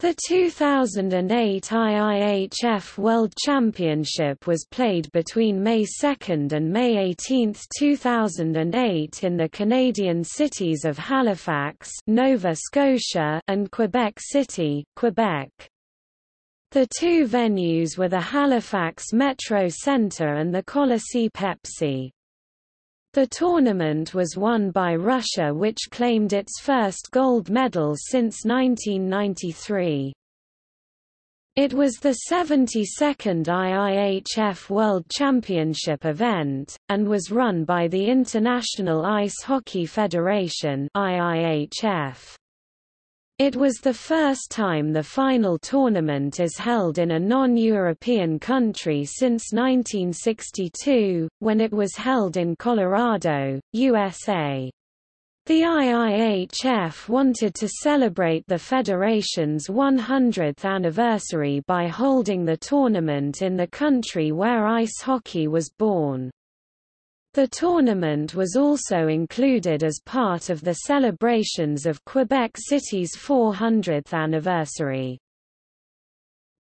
The 2008 IIHF World Championship was played between May 2 and May 18, 2008 in the Canadian cities of Halifax, Nova Scotia, and Quebec City, Quebec. The two venues were the Halifax Metro Centre and the Colisée Pepsi. The tournament was won by Russia which claimed its first gold medal since 1993. It was the 72nd IIHF World Championship event, and was run by the International Ice Hockey Federation IIHF. It was the first time the final tournament is held in a non-European country since 1962, when it was held in Colorado, USA. The IIHF wanted to celebrate the federation's 100th anniversary by holding the tournament in the country where ice hockey was born. The tournament was also included as part of the celebrations of Quebec City's 400th anniversary.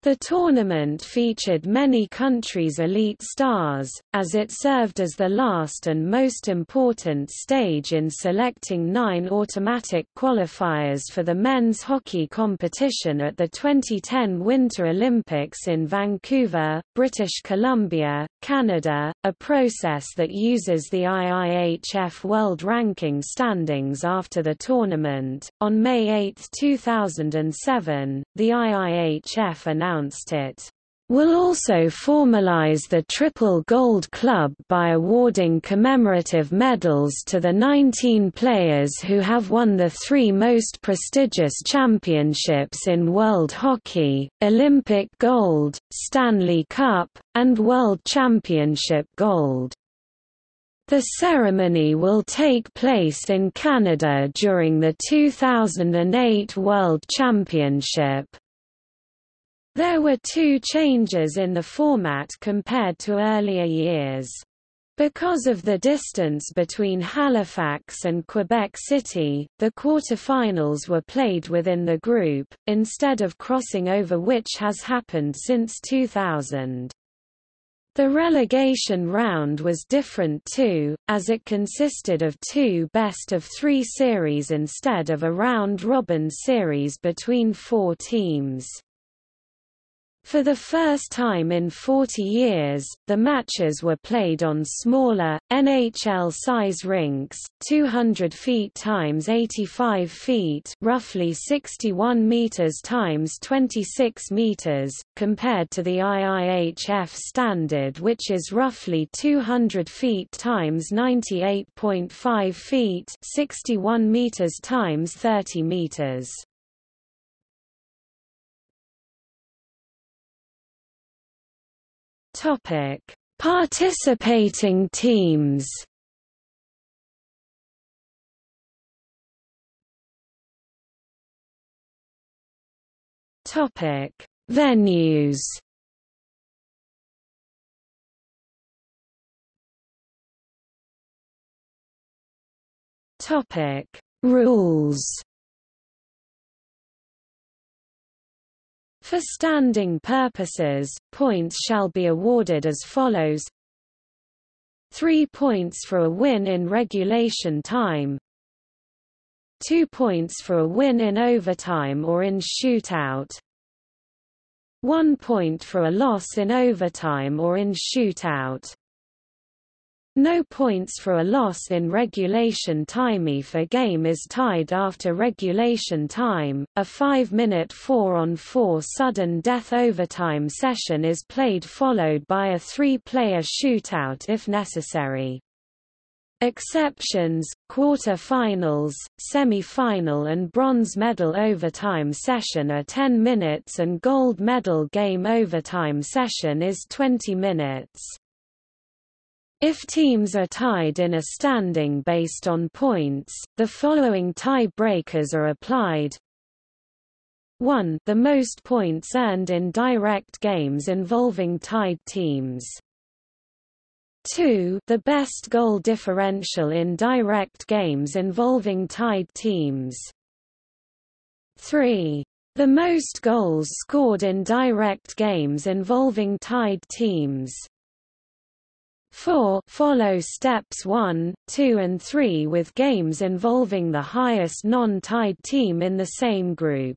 The tournament featured many countries' elite stars, as it served as the last and most important stage in selecting nine automatic qualifiers for the men's hockey competition at the 2010 Winter Olympics in Vancouver, British Columbia, Canada, a process that uses the IIHF World Ranking standings after the tournament. On May 8, 2007, the IIHF announced announced it will also formalize the Triple Gold Club by awarding commemorative medals to the 19 players who have won the three most prestigious championships in world hockey, Olympic gold, Stanley Cup, and World Championship gold. The ceremony will take place in Canada during the 2008 World Championship. There were two changes in the format compared to earlier years. Because of the distance between Halifax and Quebec City, the quarterfinals were played within the group, instead of crossing over which has happened since 2000. The relegation round was different too, as it consisted of two best-of-three series instead of a round-robin series between four teams. For the first time in 40 years, the matches were played on smaller, NHL-size rinks, 200 feet times 85 feet, roughly 61 meters times 26 meters, compared to the IIHF standard which is roughly 200 feet times 98.5 feet, 61 meters times 30 meters. Topic: Participating teams. Topic: Venues. Topic: Rules. For standing purposes, points shall be awarded as follows. 3 points for a win in regulation time. 2 points for a win in overtime or in shootout. 1 point for a loss in overtime or in shootout no points for a loss in regulation time if a game is tied after regulation time. A 5-minute 4-on-4 sudden death overtime session is played followed by a 3-player shootout if necessary. Exceptions, quarter-finals, semi-final and bronze medal overtime session are 10 minutes and gold medal game overtime session is 20 minutes. If teams are tied in a standing based on points, the following tie-breakers are applied. 1 the most points earned in direct games involving tied teams. 2 the best goal differential in direct games involving tied teams. 3 The most goals scored in direct games involving tied teams. 4 follow steps 1, 2 and 3 with games involving the highest non-tied team in the same group.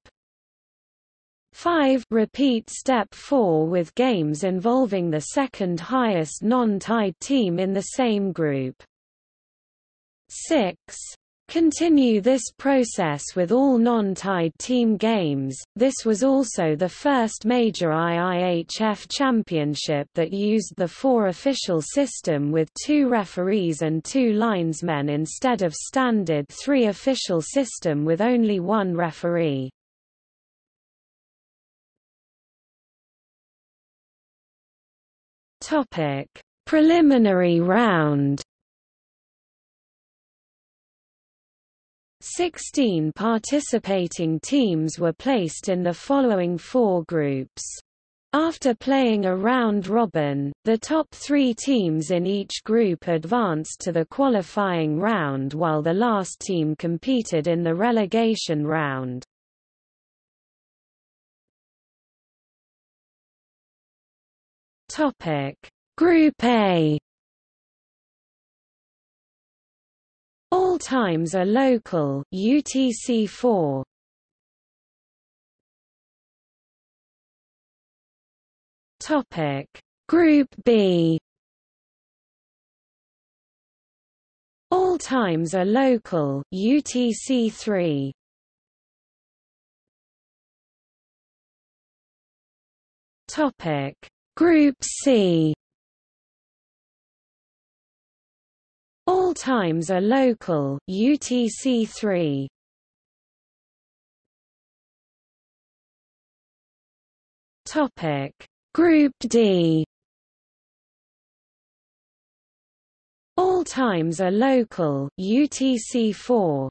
5 repeat step 4 with games involving the second highest non-tied team in the same group. 6 Continue this process with all non-tied team games. This was also the first major IIHF championship that used the four official system with two referees and two linesmen instead of standard three official system with only one referee. Topic: Preliminary round. 16 participating teams were placed in the following four groups. After playing a round-robin, the top three teams in each group advanced to the qualifying round while the last team competed in the relegation round. Topic: Group A. times are local UTC4. Topic: Group B. All times are local UTC3. Topic: Group C All times are local. UTC3 Topic. Group D. All times are local. UTC4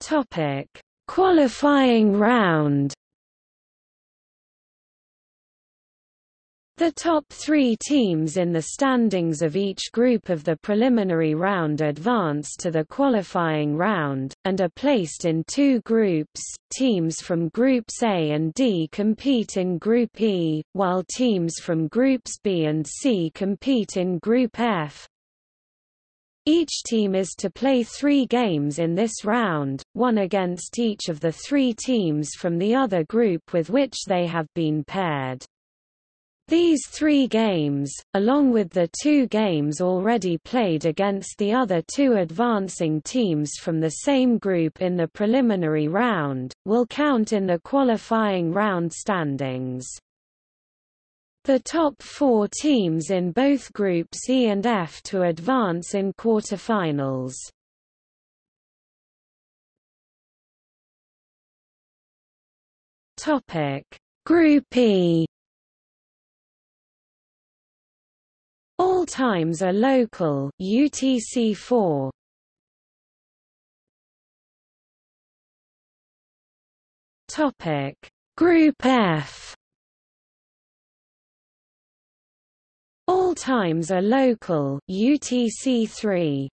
Topic. Qualifying round The top three teams in the standings of each group of the preliminary round advance to the qualifying round, and are placed in two groups. Teams from Groups A and D compete in Group E, while teams from Groups B and C compete in Group F. Each team is to play three games in this round, one against each of the three teams from the other group with which they have been paired. These three games, along with the two games already played against the other two advancing teams from the same group in the preliminary round, will count in the qualifying round standings. The top four teams in both groups E and F to advance in quarterfinals. Group E. All times are local UTC4. Topic: Group F. All times are local UTC3.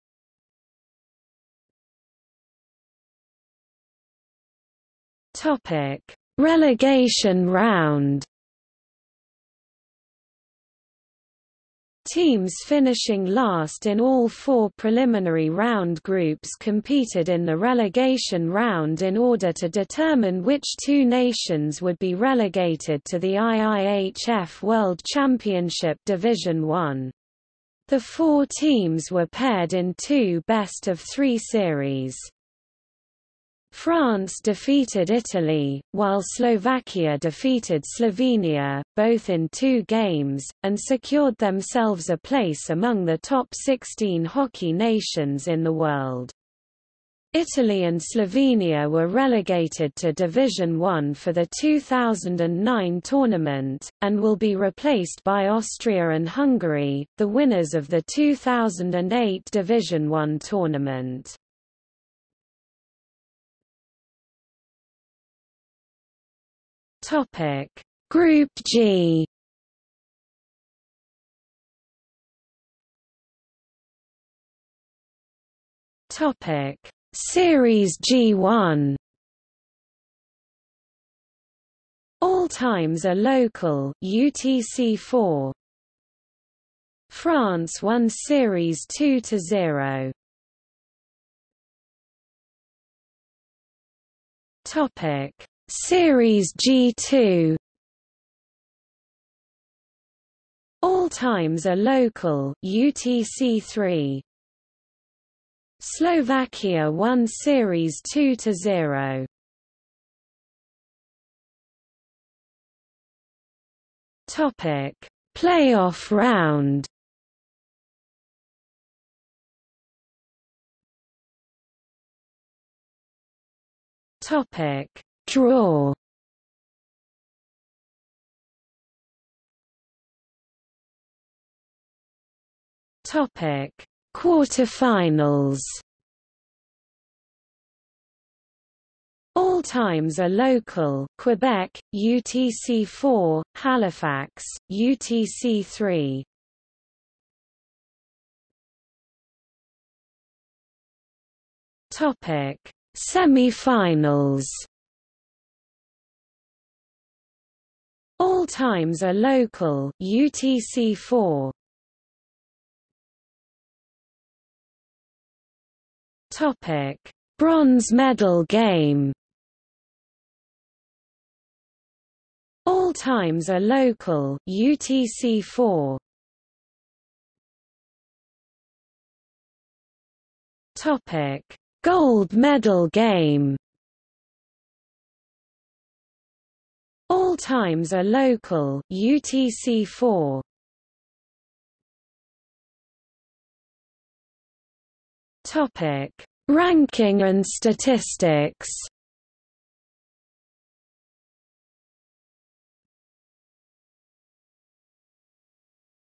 Topic: Relegation round. Teams finishing last in all four preliminary round groups competed in the relegation round in order to determine which two nations would be relegated to the IIHF World Championship Division 1. The four teams were paired in two best-of-three series. France defeated Italy, while Slovakia defeated Slovenia, both in two games, and secured themselves a place among the top 16 hockey nations in the world. Italy and Slovenia were relegated to Division One for the 2009 tournament, and will be replaced by Austria and Hungary, the winners of the 2008 Division One tournament. Topic. Group G. Topic: Series G1 All times are local. UTC4 France won series 2 to 0 Topic Series G2 All times are local. UTC3 Slovakia won series 2 to 0 Topic: Playoff round. Topic: Draw. Topic: Quarterfinals. All times are local Quebec, UTC4, Halifax, UTC3. Topic: Semi-finals. All times are local. UTC4. Topic: Bronze medal game. All times are local. UTC4 Topic. Gold medal game Times are local. UTC4 Topic. Ranking and statistics.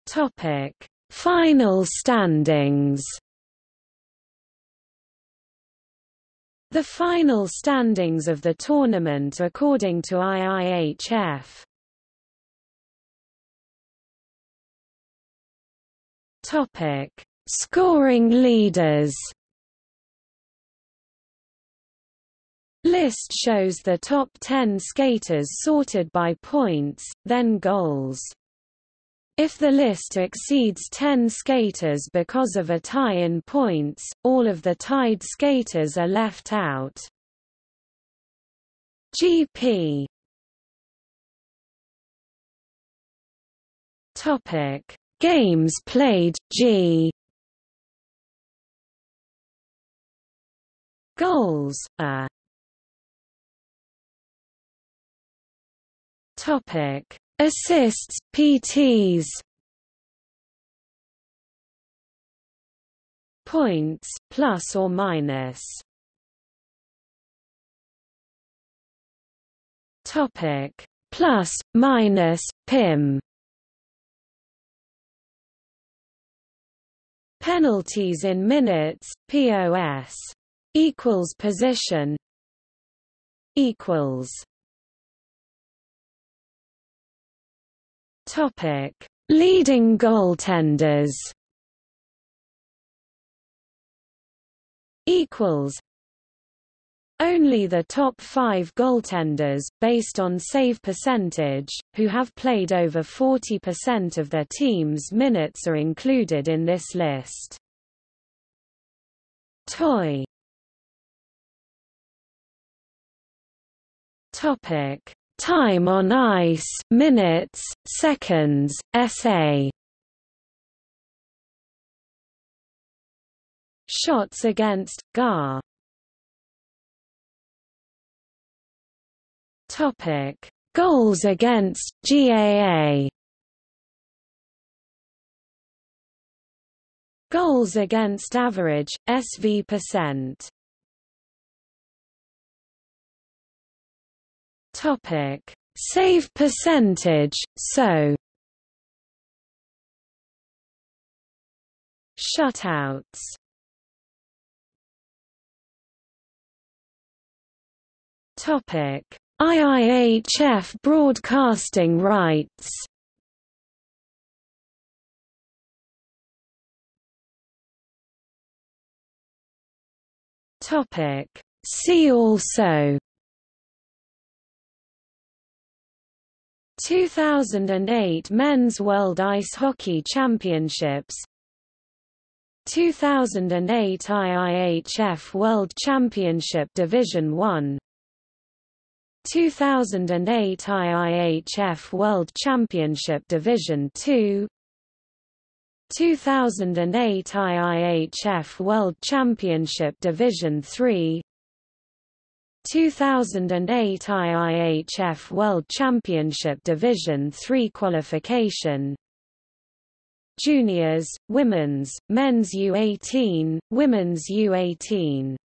Topic: Final standings. The final standings of the tournament according to IIHF. Topic: Scoring leaders. List shows the top 10 skaters sorted by points, then goals. If the list exceeds 10 skaters because of a tie in points, all of the tied skaters are left out. GP Topic. Games played G. Goals A. Topic Assists, PTs Points, plus or minus. Topic plus, minus, PIM Penalties in minutes, POS equals position equals Topic: Leading goaltenders. Equals. Only the top five goaltenders, based on save percentage, who have played over 40% of their team's minutes are included in this list. Toy Topic Time on ice, minutes, seconds, SA. Shots against GAR. Topic: Goals against GAA. Goals against average SV percent. Topic: Save percentage. So. Shutouts. Topic: IIHF broadcasting rights. Topic See also 2008 Men's World Ice Hockey Championships 2008 IIHF World Championship Division 1 2008 IIHF World Championship Division 2 2008 IIHF World Championship Division 3 2008 IIHF World Championship Division III qualification. Juniors, Women's, Men's U18, Women's U18